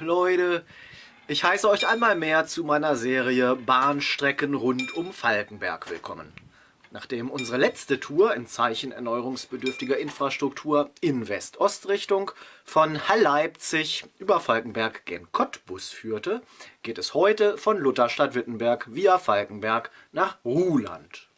Leute, ich heiße euch einmal mehr zu meiner Serie Bahnstrecken rund um Falkenberg willkommen. Nachdem unsere letzte Tour in Zeichen erneuerungsbedürftiger Infrastruktur in West-Ost-Richtung von Hall-Leipzig über Falkenberg gen Cottbus führte, geht es heute von Lutherstadt-Wittenberg via Falkenberg nach Ruhland.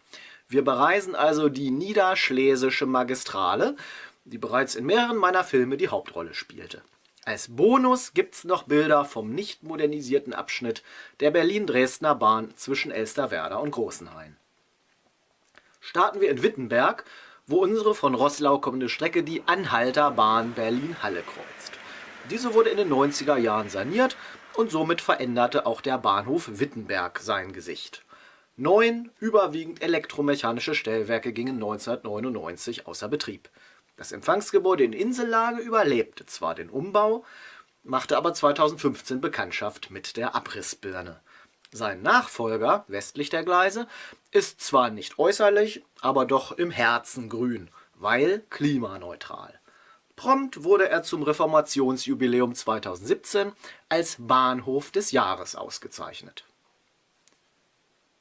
Wir bereisen also die Niederschlesische Magistrale, die bereits in mehreren meiner Filme die Hauptrolle spielte. Als Bonus gibt's noch Bilder vom nicht modernisierten Abschnitt der Berlin-Dresdner Bahn zwischen Elsterwerda und Großenhain. Starten wir in Wittenberg, wo unsere von Roßlau kommende Strecke die Anhalter Bahn Berlin-Halle kreuzt. Diese wurde in den 90er Jahren saniert und somit veränderte auch der Bahnhof Wittenberg sein Gesicht. Neun überwiegend elektromechanische Stellwerke gingen 1999 außer Betrieb. Das Empfangsgebäude in Insellage überlebte zwar den Umbau, machte aber 2015 Bekanntschaft mit der Abrissbirne. Sein Nachfolger, westlich der Gleise, ist zwar nicht äußerlich, aber doch im Herzen grün, weil klimaneutral. Prompt wurde er zum Reformationsjubiläum 2017 als Bahnhof des Jahres ausgezeichnet.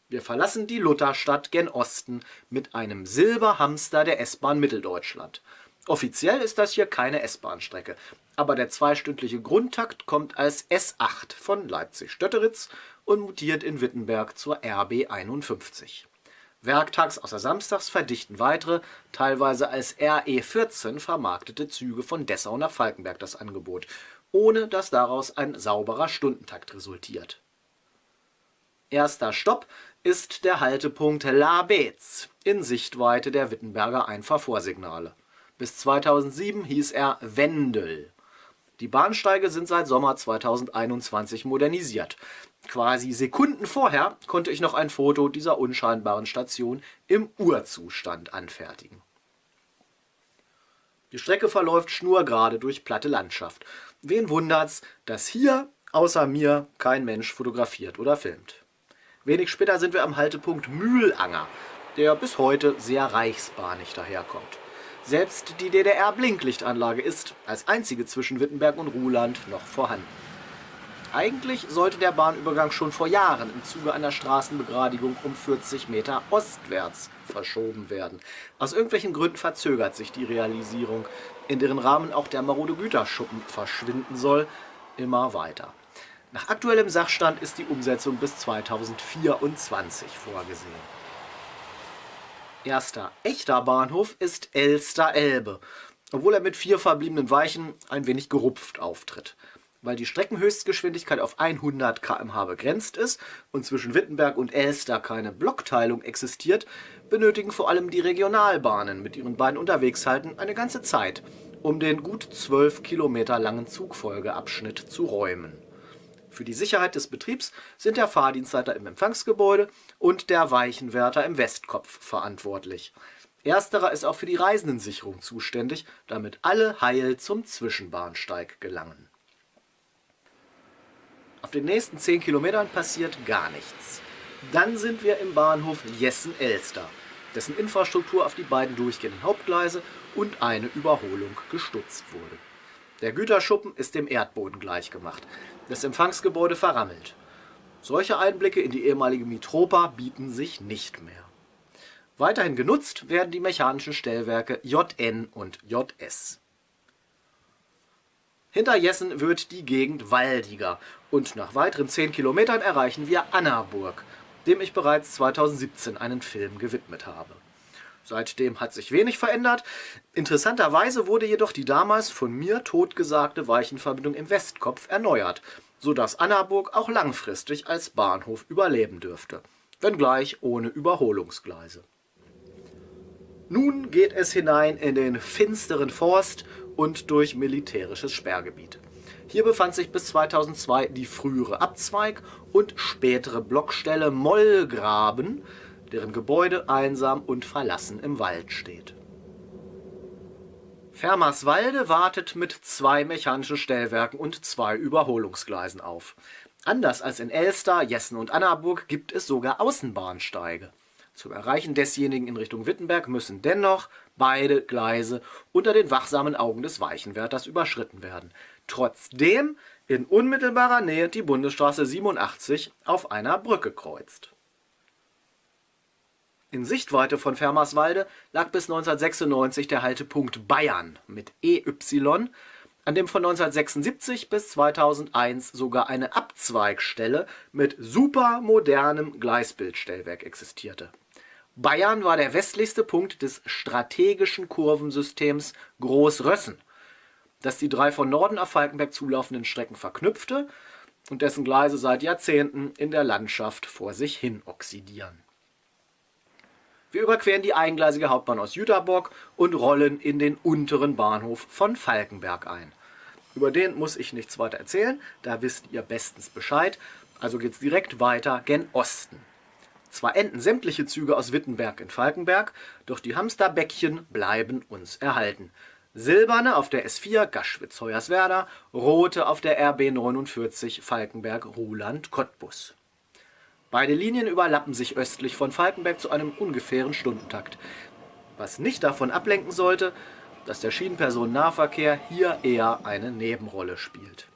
Wir verlassen die Lutherstadt gen Osten mit einem Silberhamster der S-Bahn Mitteldeutschland – Offiziell ist das hier keine S-Bahn-Strecke, aber der zweistündliche Grundtakt kommt als S8 von Leipzig-Stötteritz und mutiert in Wittenberg zur RB 51. Werktags außer samstags verdichten weitere, teilweise als RE14 vermarktete Züge von Dessau nach Falkenberg das Angebot, ohne dass daraus ein sauberer Stundentakt resultiert. Erster Stopp ist der Haltepunkt La Beetz in Sichtweite der Wittenberger Einfahrvorsignale. Bis 2007 hieß er Wendel. Die Bahnsteige sind seit Sommer 2021 modernisiert. Quasi Sekunden vorher konnte ich noch ein Foto dieser unscheinbaren Station im Urzustand anfertigen. Die Strecke verläuft schnurgerade durch platte Landschaft. Wen wundert's, dass hier außer mir kein Mensch fotografiert oder filmt. Wenig später sind wir am Haltepunkt Mühlanger, der bis heute sehr reichsbahnig daherkommt. Selbst die DDR-Blinklichtanlage ist, als einzige zwischen Wittenberg und Ruhland, noch vorhanden. Eigentlich sollte der Bahnübergang schon vor Jahren im Zuge einer Straßenbegradigung um 40 Meter ostwärts verschoben werden. Aus irgendwelchen Gründen verzögert sich die Realisierung, in deren Rahmen auch der marode Güterschuppen verschwinden soll, immer weiter. Nach aktuellem Sachstand ist die Umsetzung bis 2024 vorgesehen. Erster echter Bahnhof ist Elster-Elbe, obwohl er mit vier verbliebenen Weichen ein wenig gerupft auftritt. Weil die Streckenhöchstgeschwindigkeit auf 100 km/h begrenzt ist und zwischen Wittenberg und Elster keine Blockteilung existiert, benötigen vor allem die Regionalbahnen mit ihren beiden Unterwegshalten eine ganze Zeit, um den gut 12 Kilometer langen Zugfolgeabschnitt zu räumen. Für die Sicherheit des Betriebs sind der Fahrdienstleiter im Empfangsgebäude und der Weichenwärter im Westkopf verantwortlich. Ersterer ist auch für die Reisendensicherung zuständig, damit alle heil zum Zwischenbahnsteig gelangen. Auf den nächsten 10 Kilometern passiert gar nichts. Dann sind wir im Bahnhof Jessen-Elster, dessen Infrastruktur auf die beiden durchgehenden Hauptgleise und eine Überholung gestutzt wurde. Der Güterschuppen ist dem Erdboden gleichgemacht, das Empfangsgebäude verrammelt. Solche Einblicke in die ehemalige Mitropa bieten sich nicht mehr. Weiterhin genutzt werden die mechanischen Stellwerke JN und JS. Hinter Jessen wird die Gegend waldiger und nach weiteren 10 Kilometern erreichen wir Annaburg, dem ich bereits 2017 einen Film gewidmet habe. Seitdem hat sich wenig verändert. Interessanterweise wurde jedoch die damals von mir totgesagte Weichenverbindung im Westkopf erneuert, sodass Annaburg auch langfristig als Bahnhof überleben dürfte, wenngleich ohne Überholungsgleise. Nun geht es hinein in den finsteren Forst und durch militärisches Sperrgebiet. Hier befand sich bis 2002 die frühere Abzweig- und spätere Blockstelle Mollgraben, deren Gebäude einsam und verlassen im Wald steht. Fermerswalde wartet mit zwei mechanischen Stellwerken und zwei Überholungsgleisen auf. Anders als in Elster, Jessen und Annaburg gibt es sogar Außenbahnsteige. Zum Erreichen desjenigen in Richtung Wittenberg müssen dennoch beide Gleise unter den wachsamen Augen des Weichenwärters überschritten werden. Trotzdem in unmittelbarer Nähe die Bundesstraße 87 auf einer Brücke kreuzt. In Sichtweite von Fermerswalde lag bis 1996 der Haltepunkt Bayern mit EY, an dem von 1976 bis 2001 sogar eine Abzweigstelle mit supermodernem Gleisbildstellwerk existierte. Bayern war der westlichste Punkt des strategischen Kurvensystems Großrössen, das die drei von Norden auf Falkenberg zulaufenden Strecken verknüpfte und dessen Gleise seit Jahrzehnten in der Landschaft vor sich hin oxidieren. Wir überqueren die eingleisige Hauptbahn aus Jüterbock und rollen in den unteren Bahnhof von Falkenberg ein. Über den muss ich nichts weiter erzählen, da wisst ihr bestens Bescheid, also geht's direkt weiter gen Osten. Zwar enden sämtliche Züge aus Wittenberg in Falkenberg, doch die Hamsterbäckchen bleiben uns erhalten. Silberne auf der S4 Gaschwitz-Hoyerswerda, rote auf der RB 49 Falkenberg-Ruhland-Cottbus. Beide Linien überlappen sich östlich von Falkenberg zu einem ungefähren Stundentakt. Was nicht davon ablenken sollte, dass der Schienenpersonennahverkehr hier eher eine Nebenrolle spielt.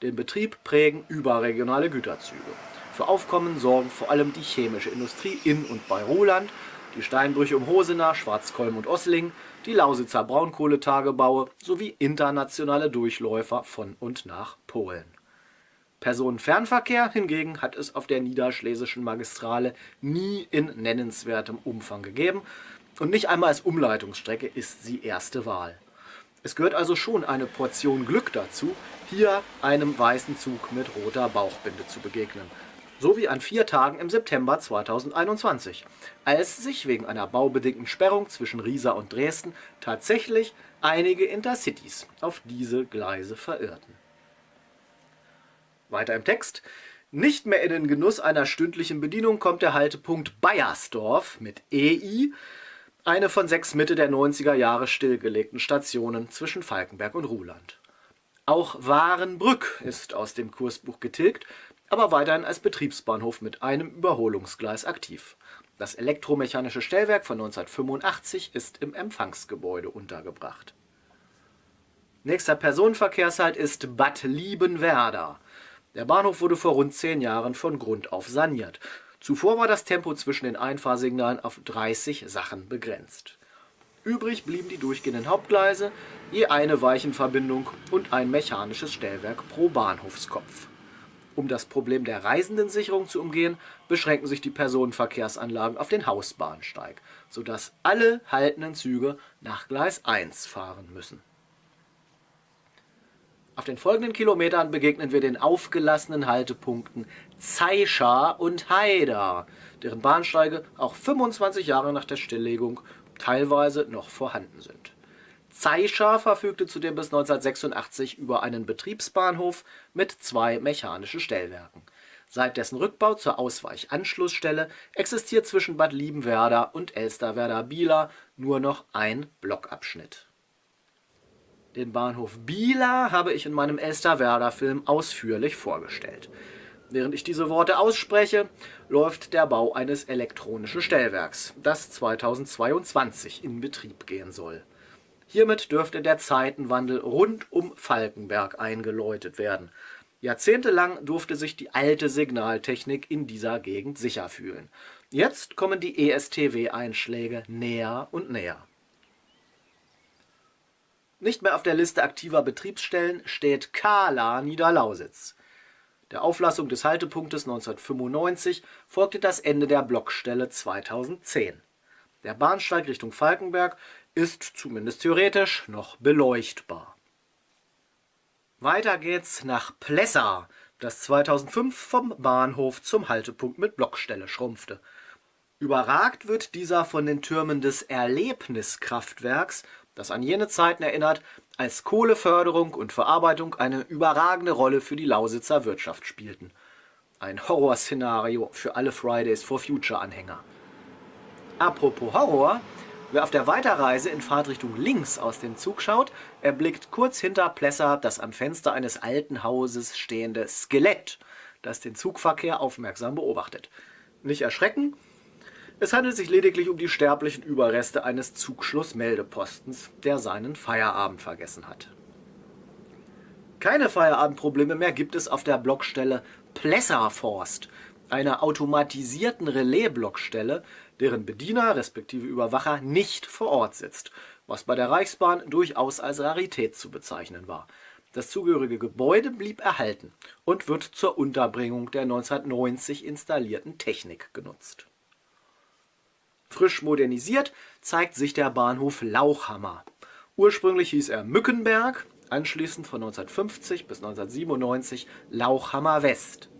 Den Betrieb prägen überregionale Güterzüge. Für Aufkommen sorgen vor allem die chemische Industrie in und bei Roland, die Steinbrüche um Hosenach, Schwarzkolm und Ossling, die Lausitzer Braunkohletagebaue sowie internationale Durchläufer von und nach Polen. Personenfernverkehr hingegen hat es auf der niederschlesischen Magistrale nie in nennenswertem Umfang gegeben und nicht einmal als Umleitungsstrecke ist sie erste Wahl. Es gehört also schon eine Portion Glück dazu, hier einem weißen Zug mit roter Bauchbinde zu begegnen so wie an vier Tagen im September 2021, als sich wegen einer baubedingten Sperrung zwischen Riesa und Dresden tatsächlich einige Intercities auf diese Gleise verirrten. Weiter im Text. Nicht mehr in den Genuss einer stündlichen Bedienung kommt der Haltepunkt Bayersdorf mit EI, eine von sechs Mitte der 90er Jahre stillgelegten Stationen zwischen Falkenberg und Ruhland. Auch Warenbrück ist aus dem Kursbuch getilgt, aber weiterhin als Betriebsbahnhof mit einem Überholungsgleis aktiv. Das elektromechanische Stellwerk von 1985 ist im Empfangsgebäude untergebracht. Nächster Personenverkehrshalt ist Bad Liebenwerda. Der Bahnhof wurde vor rund zehn Jahren von Grund auf saniert. Zuvor war das Tempo zwischen den Einfahrsignalen auf 30 Sachen begrenzt. Übrig blieben die durchgehenden Hauptgleise, je eine Weichenverbindung und ein mechanisches Stellwerk pro Bahnhofskopf. Um das Problem der Reisendensicherung zu umgehen, beschränken sich die Personenverkehrsanlagen auf den Hausbahnsteig, sodass alle haltenden Züge nach Gleis 1 fahren müssen. Auf den folgenden Kilometern begegnen wir den aufgelassenen Haltepunkten Zeischa und Haida, deren Bahnsteige auch 25 Jahre nach der Stilllegung teilweise noch vorhanden sind. Zeischa verfügte zudem bis 1986 über einen Betriebsbahnhof mit zwei mechanischen Stellwerken. Seit dessen Rückbau zur Ausweichanschlussstelle existiert zwischen Bad Liebenwerda und Elsterwerda-Bieler nur noch ein Blockabschnitt. Den Bahnhof Bieler habe ich in meinem Elsterwerda-Film ausführlich vorgestellt. Während ich diese Worte ausspreche, läuft der Bau eines elektronischen Stellwerks, das 2022 in Betrieb gehen soll. Hiermit dürfte der Zeitenwandel rund um Falkenberg eingeläutet werden. Jahrzehntelang durfte sich die alte Signaltechnik in dieser Gegend sicher fühlen. Jetzt kommen die ESTW-Einschläge näher und näher. Nicht mehr auf der Liste aktiver Betriebsstellen steht Kala Niederlausitz. Der Auflassung des Haltepunktes 1995 folgte das Ende der Blockstelle 2010. Der Bahnsteig Richtung Falkenberg ist zumindest theoretisch noch beleuchtbar. Weiter geht's nach Plessa, das 2005 vom Bahnhof zum Haltepunkt mit Blockstelle schrumpfte. Überragt wird dieser von den Türmen des Erlebniskraftwerks, das an jene Zeiten erinnert, als Kohleförderung und Verarbeitung eine überragende Rolle für die Lausitzer Wirtschaft spielten. Ein Horrorszenario für alle Fridays for Future Anhänger. Apropos Horror, Wer auf der Weiterreise in Fahrtrichtung links aus dem Zug schaut, erblickt kurz hinter Plesser das am Fenster eines alten Hauses stehende Skelett, das den Zugverkehr aufmerksam beobachtet. Nicht erschrecken, es handelt sich lediglich um die sterblichen Überreste eines Zugschlussmeldepostens, der seinen Feierabend vergessen hat. Keine Feierabendprobleme mehr gibt es auf der Blockstelle Plesserforst, einer automatisierten Relaisblockstelle, deren Bediener respektive Überwacher nicht vor Ort sitzt, was bei der Reichsbahn durchaus als Rarität zu bezeichnen war. Das zugehörige Gebäude blieb erhalten und wird zur Unterbringung der 1990 installierten Technik genutzt. Frisch modernisiert zeigt sich der Bahnhof Lauchhammer. Ursprünglich hieß er Mückenberg, anschließend von 1950 bis 1997 Lauchhammer West.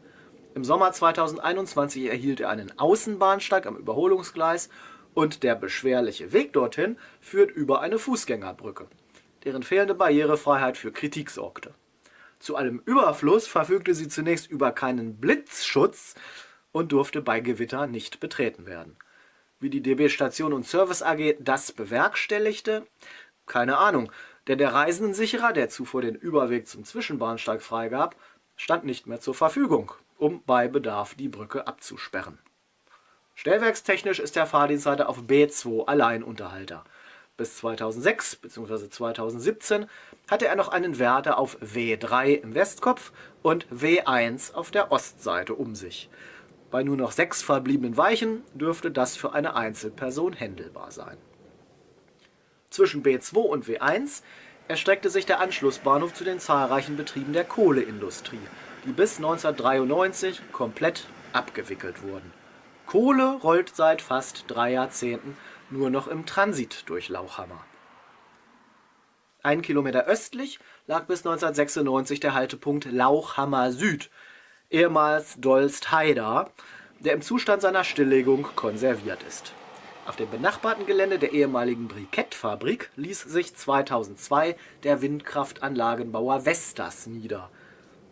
Im Sommer 2021 erhielt er einen Außenbahnsteig am Überholungsgleis und der beschwerliche Weg dorthin führt über eine Fußgängerbrücke, deren fehlende Barrierefreiheit für Kritik sorgte. Zu allem Überfluss verfügte sie zunächst über keinen Blitzschutz und durfte bei Gewitter nicht betreten werden. Wie die DB Station und Service AG das bewerkstelligte, keine Ahnung, denn der Reisendensicherer, der zuvor den Überweg zum Zwischenbahnsteig freigab, stand nicht mehr zur Verfügung, um bei Bedarf die Brücke abzusperren. Stellwerkstechnisch ist der Fahrdienstleiter auf B2 Alleinunterhalter. Bis 2006 bzw. 2017 hatte er noch einen Wärter auf W3 im Westkopf und W1 auf der Ostseite um sich. Bei nur noch sechs verbliebenen Weichen dürfte das für eine Einzelperson händelbar sein. Zwischen B2 und W1 erstreckte sich der Anschlussbahnhof zu den zahlreichen Betrieben der Kohleindustrie, die bis 1993 komplett abgewickelt wurden. Kohle rollt seit fast drei Jahrzehnten nur noch im Transit durch Lauchhammer. Ein Kilometer östlich lag bis 1996 der Haltepunkt Lauchhammer Süd, ehemals Dolst-Haida, der im Zustand seiner Stilllegung konserviert ist. Auf dem benachbarten Gelände der ehemaligen Brikettfabrik ließ sich 2002 der Windkraftanlagenbauer Vestas nieder.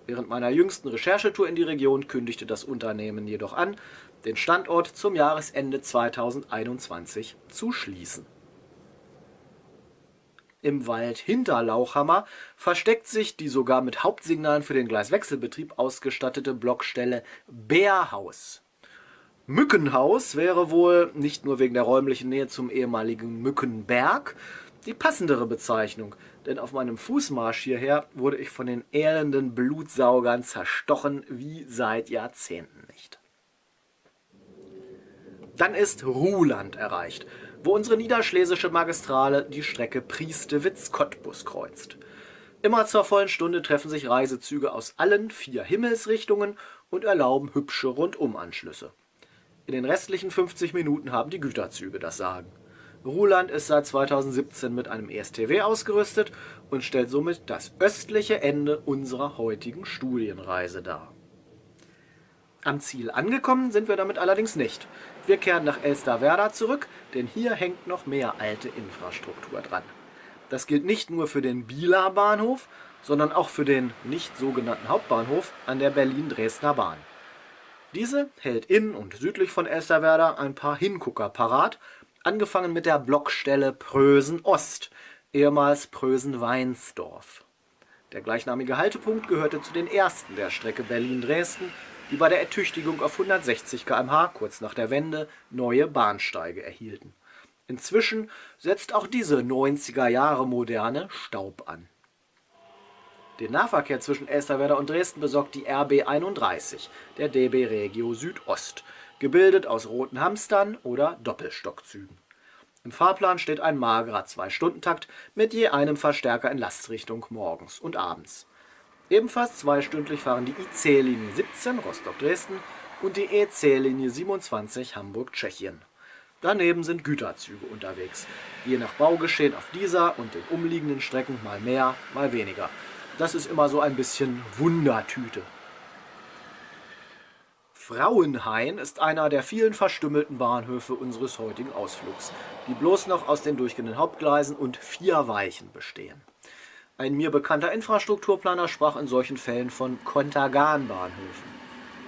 Während meiner jüngsten Recherchetour in die Region kündigte das Unternehmen jedoch an, den Standort zum Jahresende 2021 zu schließen. Im Wald hinter Lauchhammer versteckt sich die sogar mit Hauptsignalen für den Gleiswechselbetrieb ausgestattete Blockstelle Bärhaus. Mückenhaus wäre wohl, nicht nur wegen der räumlichen Nähe zum ehemaligen Mückenberg, die passendere Bezeichnung, denn auf meinem Fußmarsch hierher wurde ich von den elenden Blutsaugern zerstochen wie seit Jahrzehnten nicht. Dann ist Ruhland erreicht, wo unsere niederschlesische Magistrale die Strecke Priestewitz-Cottbus kreuzt. Immer zur vollen Stunde treffen sich Reisezüge aus allen vier Himmelsrichtungen und erlauben hübsche Rundumanschlüsse. In den restlichen 50 Minuten haben die Güterzüge das Sagen. Ruhland ist seit 2017 mit einem ESTW ausgerüstet und stellt somit das östliche Ende unserer heutigen Studienreise dar. Am Ziel angekommen sind wir damit allerdings nicht. Wir kehren nach Elsterwerda zurück, denn hier hängt noch mehr alte Infrastruktur dran. Das gilt nicht nur für den Bieler Bahnhof, sondern auch für den nicht sogenannten Hauptbahnhof an der Berlin-Dresdner Bahn. Diese hält in und südlich von Elsterwerda ein paar Hingucker parat, angefangen mit der Blockstelle Prösen Ost, ehemals Prösen-Weinsdorf. Der gleichnamige Haltepunkt gehörte zu den ersten der Strecke Berlin-Dresden die bei der Ertüchtigung auf 160 km/h kurz nach der Wende neue Bahnsteige erhielten. Inzwischen setzt auch diese 90er-Jahre-Moderne Staub an. Den Nahverkehr zwischen Elsterwerda und Dresden besorgt die RB 31 der DB Regio Südost, gebildet aus roten Hamstern oder Doppelstockzügen. Im Fahrplan steht ein magerer Zwei-Stunden-Takt mit je einem Verstärker in Lastrichtung morgens und abends. Ebenfalls zweistündlich fahren die IC-Linie 17 Rostock-Dresden und die EC-Linie 27 Hamburg-Tschechien. Daneben sind Güterzüge unterwegs, je nach Baugeschehen auf dieser und den umliegenden Strecken mal mehr, mal weniger. Das ist immer so ein bisschen Wundertüte. Frauenhain ist einer der vielen verstümmelten Bahnhöfe unseres heutigen Ausflugs, die bloß noch aus den durchgehenden Hauptgleisen und vier Weichen bestehen. Ein mir bekannter Infrastrukturplaner sprach in solchen Fällen von Kontergan-Bahnhöfen.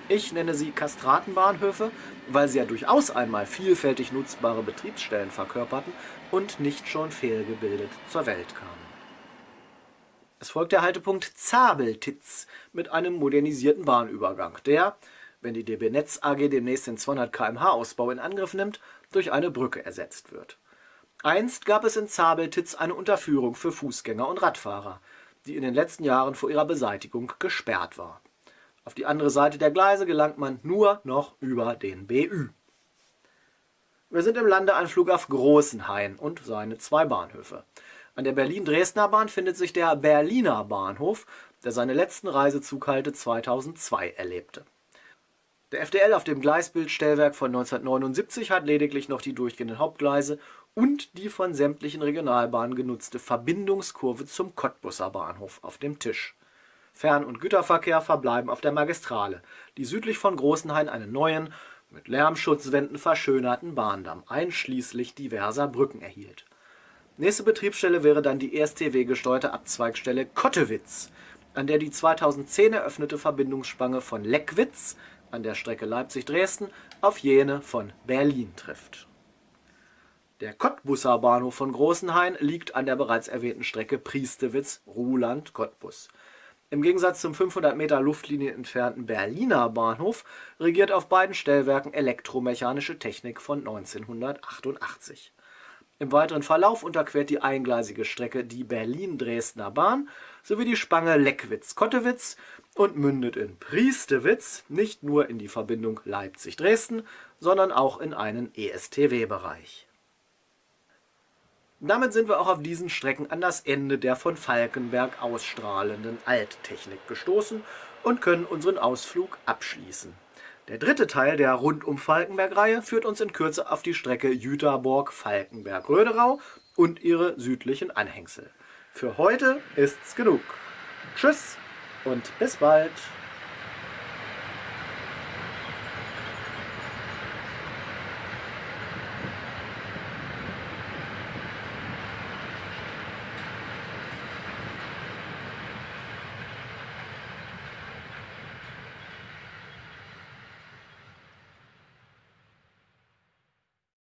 Ich nenne sie Kastratenbahnhöfe, weil sie ja durchaus einmal vielfältig nutzbare Betriebsstellen verkörperten und nicht schon fehlgebildet zur Welt kamen. Es folgt der Haltepunkt Zabeltitz mit einem modernisierten Bahnübergang, der, wenn die DB Netz AG demnächst den 200 km/h Ausbau in Angriff nimmt, durch eine Brücke ersetzt wird. Einst gab es in Zabeltitz eine Unterführung für Fußgänger und Radfahrer. die in den letzten Jahren vor ihrer Beseitigung gesperrt war. Auf die andere Seite der Gleise gelangt man nur noch über den BÜ. Wir sind im Landeanflug auf Großenhain und seine zwei Bahnhöfe. An der Berlin-Dresdner Bahn findet sich der Berliner Bahnhof, der seine letzten Reisezughalte 2002 erlebte. Der FDL auf dem Gleisbildstellwerk von 1979 hat lediglich noch die durchgehenden Hauptgleise und die von sämtlichen Regionalbahnen genutzte Verbindungskurve zum Cottbusser Bahnhof auf dem Tisch. Fern- und Güterverkehr verbleiben auf der Magistrale, die südlich von Großenhain einen neuen, mit Lärmschutzwänden verschönerten Bahndamm einschließlich diverser Brücken erhielt. Nächste Betriebsstelle wäre dann die ESTW-gesteuerte Abzweigstelle Kottewitz, an der die 2010 eröffnete Verbindungsspange von Leckwitz an der Strecke Leipzig-Dresden auf jene von Berlin trifft. Der Cottbusser Bahnhof von Großenhain liegt an der bereits erwähnten Strecke Priestewitz-Ruhland-Cottbus. Im Gegensatz zum 500 Meter Luftlinie entfernten Berliner Bahnhof regiert auf beiden Stellwerken elektromechanische Technik von 1988. Im weiteren Verlauf unterquert die eingleisige Strecke die Berlin-Dresdner Bahn sowie die Spange Leckwitz-Kottewitz und mündet in Priestewitz nicht nur in die Verbindung Leipzig-Dresden, sondern auch in einen ESTW-Bereich. Damit sind wir auch auf diesen Strecken an das Ende der von Falkenberg ausstrahlenden Alttechnik gestoßen und können unseren Ausflug abschließen. Der dritte Teil der Rundum-Falkenberg-Reihe führt uns in Kürze auf die Strecke Jüterborg-Falkenberg-Röderau und ihre südlichen Anhängsel. Für heute ist's genug. Tschüss und bis bald.